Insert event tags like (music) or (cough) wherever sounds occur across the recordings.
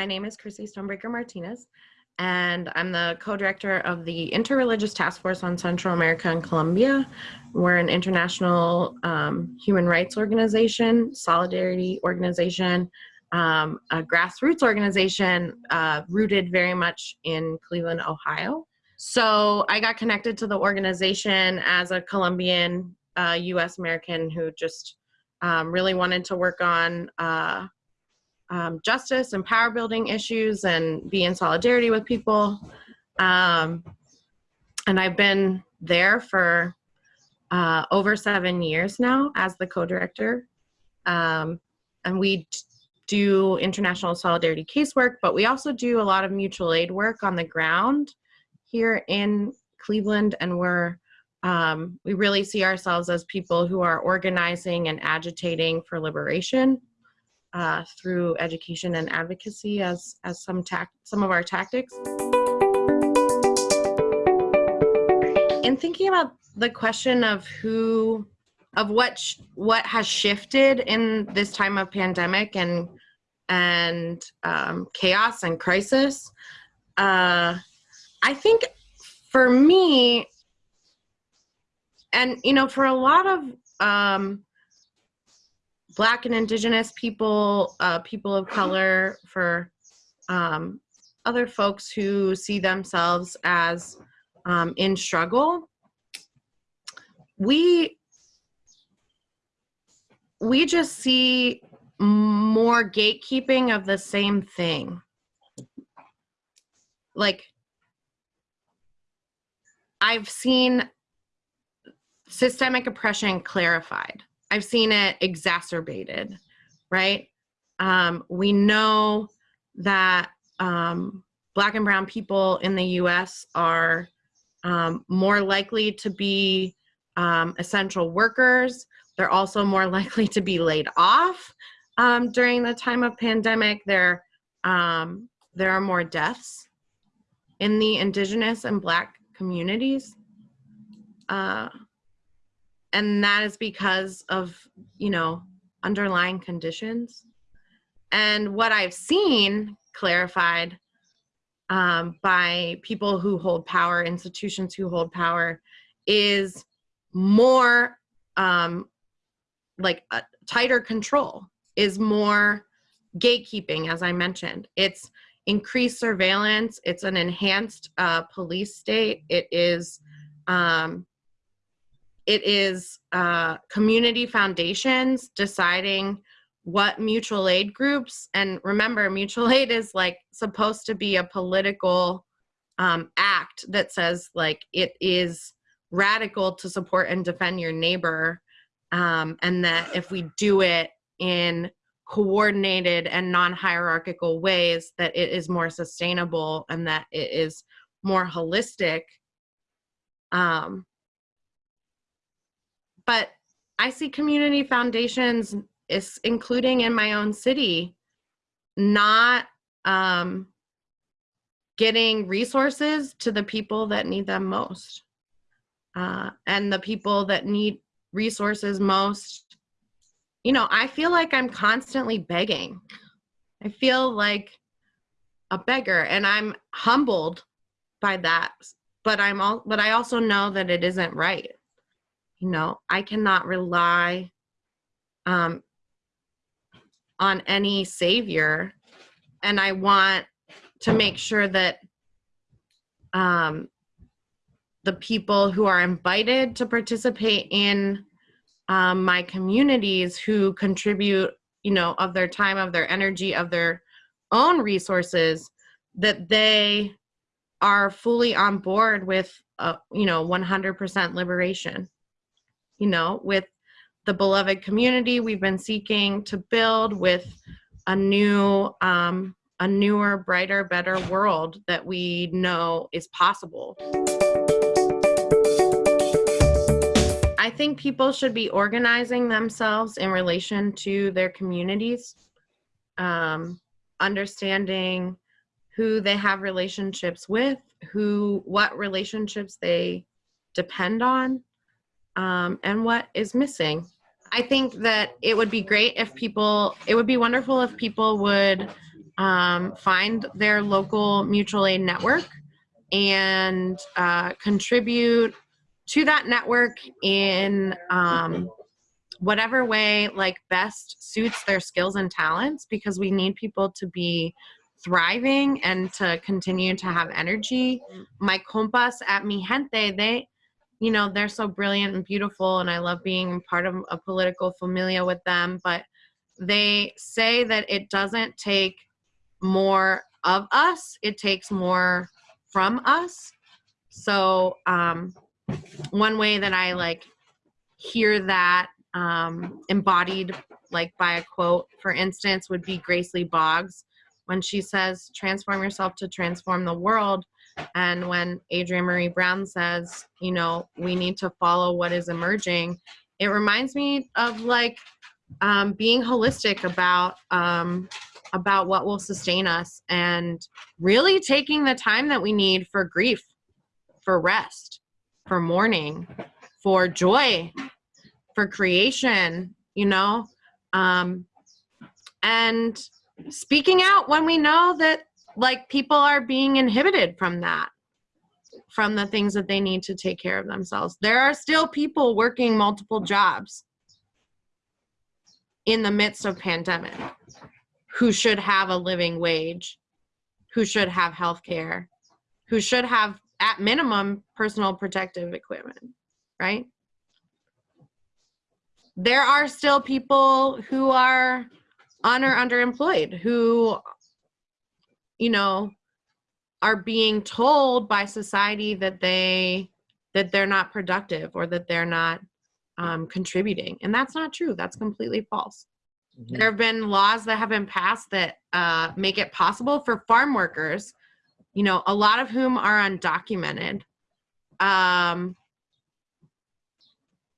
my name is Chrissy Stonebraker Martinez, and I'm the co-director of the Interreligious Task Force on Central America and Colombia. We're an international um, human rights organization, solidarity organization, um, a grassroots organization uh, rooted very much in Cleveland, Ohio. So I got connected to the organization as a Colombian uh, US American who just um, really wanted to work on uh, um, justice and power building issues and be in solidarity with people. Um, and I've been there for uh, over seven years now as the co-director. Um, and we do international solidarity casework, but we also do a lot of mutual aid work on the ground here in Cleveland. And we're, um, we really see ourselves as people who are organizing and agitating for liberation uh, through education and advocacy as, as some, some of our tactics. In thinking about the question of who, of what, what has shifted in this time of pandemic and, and um, chaos and crisis, uh, I think for me, and you know, for a lot of um, Black and Indigenous people, uh, people of color, for um, other folks who see themselves as um, in struggle, we we just see more gatekeeping of the same thing. Like, I've seen systemic oppression clarified. I've seen it exacerbated, right? Um, we know that um, Black and Brown people in the US are um, more likely to be um, essential workers. They're also more (laughs) likely to be laid off um, during the time of pandemic. There, um, there are more deaths in the indigenous and Black communities. Uh, and that is because of you know underlying conditions. And what i've seen clarified um, by people who hold power institutions who hold power is more um, like a tighter control is more gatekeeping as i mentioned. It's increased surveillance. It's an enhanced uh, police state. It is um, it is uh, community foundations deciding what mutual aid groups, and remember, mutual (laughs) aid is like supposed to be a political um, act that says like it is radical to support and defend your neighbor, um, and that if we do it in coordinated and non-hierarchical ways, that it is more sustainable and that it is more holistic. Um, but I see community foundations is including in my own city, not um, getting resources to the people that need them most. Uh, and the people that need resources most, you know, I feel like I'm constantly begging. I feel like a beggar and I'm humbled by that. But I'm all, but I also know that it isn't right you know, I cannot rely um, on any savior. And I want to make sure that um, the people who are invited to participate in um, my communities who contribute, you know, of their time, of their energy, of their own resources, that they are fully on board with, uh, you know, 100% liberation you know, with the beloved community we've been seeking to build with a new, um, a newer, brighter, better world that we know is possible. I think people should be organizing themselves in relation to their communities, um, understanding who they have relationships with, who, what relationships they depend on, um, and what is missing. I think that it would be great if people, it would be wonderful if people would um, find their local mutual aid network and uh, contribute to that network in um, whatever way like best suits their skills and talents because we need people to be thriving and to continue to have energy my compas at mi gente they you know they're so brilliant and beautiful and i love being part of a political familia with them but they say that it doesn't take more of us it takes more from us. So um one way that i like hear that um, embodied like by a quote for instance would be grace lee boggs when she says transform yourself to transform the world and when adrienne Marie brown says you know we need to follow what is emerging it reminds me of like um, being holistic about um, about what will sustain us and really taking the time that we need for grief for rest for mourning for joy for creation, you know, um, and speaking out when we know that like people are being inhibited from that, from the things that they need to take care of themselves. There are still people working multiple jobs in the midst of pandemic who should have a living wage, who should have health care, who should have at minimum personal protective equipment, right? there are still people who are on or underemployed who you know are being told by society that they that they're not productive or that they're not um, contributing. And that's not true. That's completely false. Mm-hmm. there have been laws that have been passed that uh, make it possible for farm workers you know a lot of whom are undocumented um,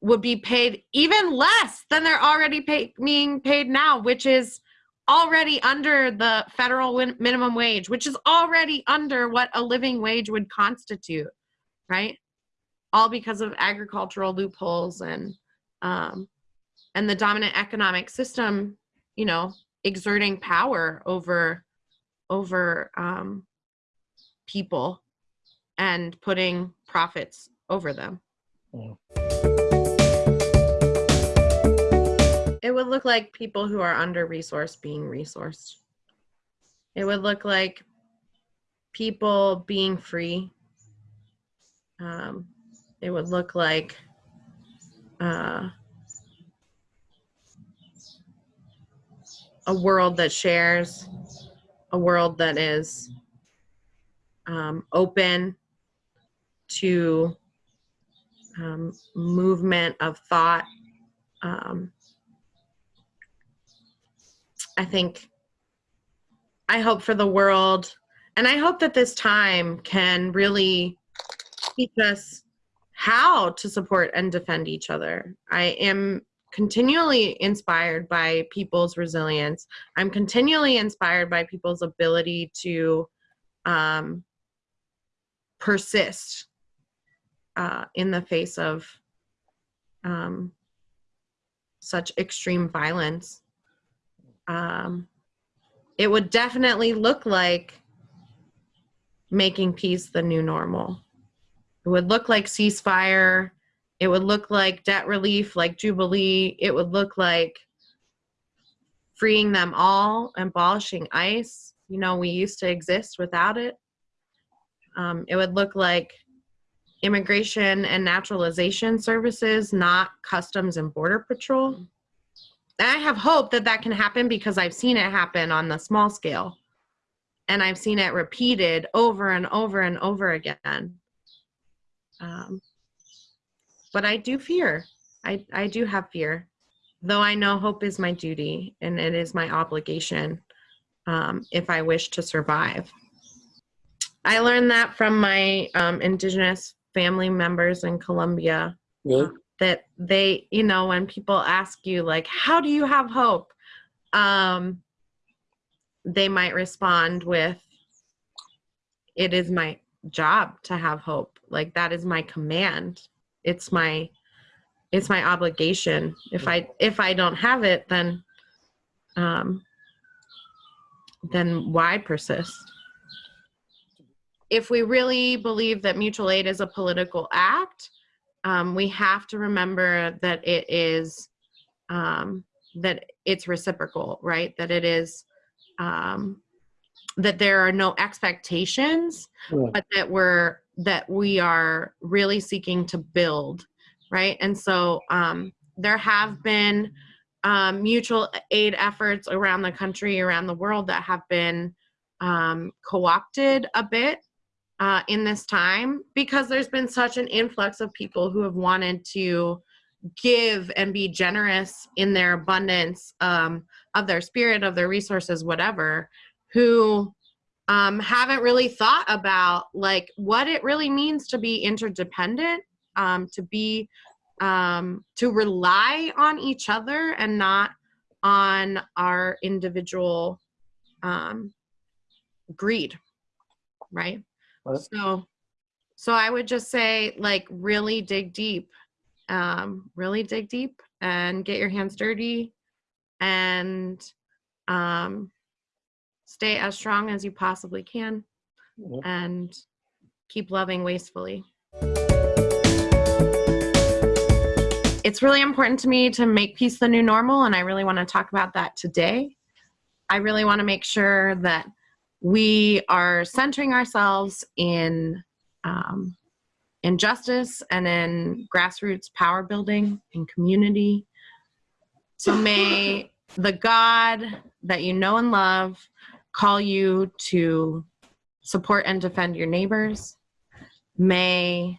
would be paid even less than they're already pay, being paid now, which is already under the federal minimum wage, which is already under what a living wage would constitute, right? All because of agricultural loopholes and um, and the dominant economic system, you know, exerting power over over um, people and putting profits over them. Yeah. It would look like people who are under resourced being resourced. It would look like people being free. Um, it would look like uh, a world that shares, a world that is um, open to um, movement of thought, um, I think I hope for the world and I hope that this time can really teach us how to support and defend each other. I am continually inspired by people's resilience. I'm continually inspired by people's ability to um, persist uh, in the face of um, such extreme violence um, it would definitely look like making peace the new normal. It would look like ceasefire. It would look like debt relief, like Jubilee. It would look like freeing them all, abolishing ICE. You know, we used to exist without it. Um, it would look like immigration and naturalization services, not customs and border patrol. I have hope that that can happen because I've seen it happen on the small scale. And I've seen it repeated over and over and over again. Um, but I do fear. I, I do have fear. Though I know hope is my duty and it is my obligation um, if I wish to survive. I learned that from my um, indigenous family members in Colombia. Really? That they you know when people ask you like how do you have hope? Um they might respond with it is my job to have hope. Like that is my command. It's my it's my obligation. If i if i don't have it then um then why persist? If we really believe that mutual aid is a political act, um, we have to remember that it is um, that it's reciprocal, right? That it is um, that there are no expectations, Yeah. but that we're that we are really seeking to build, right? And so um, there have been um, mutual aid efforts around the country, around the world that have been um, co-opted a bit uh, in this time because there's been such an influx of people who have wanted to give and be generous in their abundance um, of their spirit, of their resources, whatever, who um, haven't really thought about like what it really means to be interdependent, um, to be um, to rely on each other and not on our individual um, greed, right? So, so I would just say like really dig deep, um, really dig deep and get your hands dirty and um, stay as strong as you possibly can and keep loving wastefully. It's really important to me to make peace the new normal, and I really want to talk about that today. I really want to make sure that we are centering ourselves in um, in justice and in grassroots power building and community. So (laughs) may the God that you know and love call you to support and defend your neighbors. May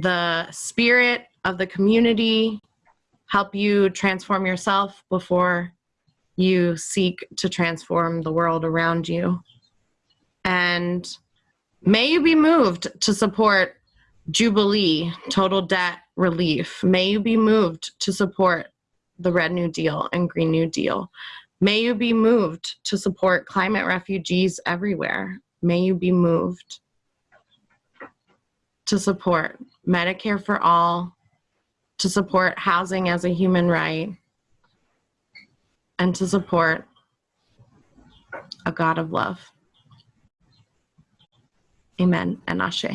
the spirit of the community help you transform yourself before you seek to transform the world around you. And may you be moved to support Jubilee, total debt relief. May you be moved to support the Red New Deal and Green New Deal. May you be moved to support climate refugees everywhere. May you be moved to support Medicare for all, to support housing as a human right, and to support a God of love. Amen and Ashe.